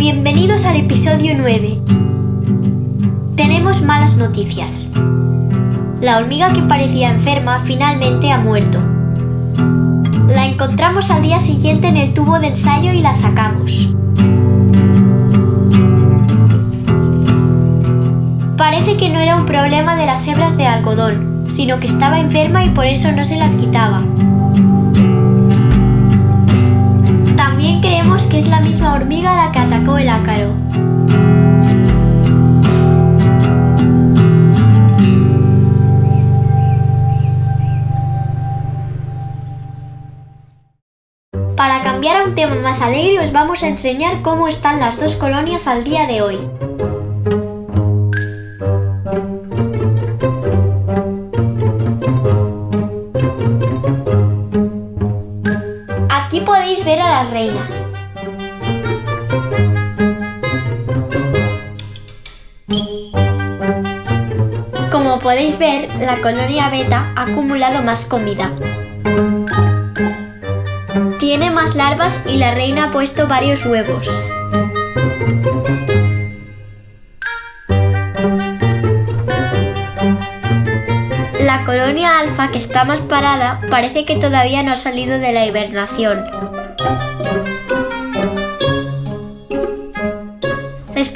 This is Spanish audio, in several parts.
Bienvenidos al episodio 9. Tenemos malas noticias. La hormiga que parecía enferma finalmente ha muerto. La encontramos al día siguiente en el tubo de ensayo y la sacamos. Parece que no era un problema de las hebras de algodón, sino que estaba enferma y por eso no se las quitaba. También creemos que es la misma hormiga la que el ácaro. Para cambiar a un tema más alegre os vamos a enseñar cómo están las dos colonias al día de hoy. Aquí podéis ver a las reinas. Como podéis ver, la colonia beta ha acumulado más comida. Tiene más larvas y la reina ha puesto varios huevos. La colonia alfa, que está más parada, parece que todavía no ha salido de la hibernación.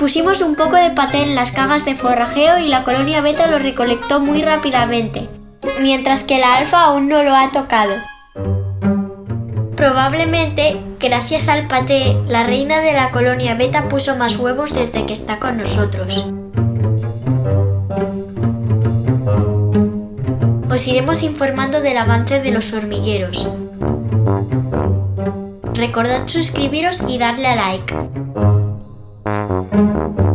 Pusimos un poco de paté en las cajas de forrajeo y la colonia beta lo recolectó muy rápidamente, mientras que la alfa aún no lo ha tocado. Probablemente, gracias al paté, la reina de la colonia beta puso más huevos desde que está con nosotros. Os iremos informando del avance de los hormigueros. Recordad suscribiros y darle a like. Thank you.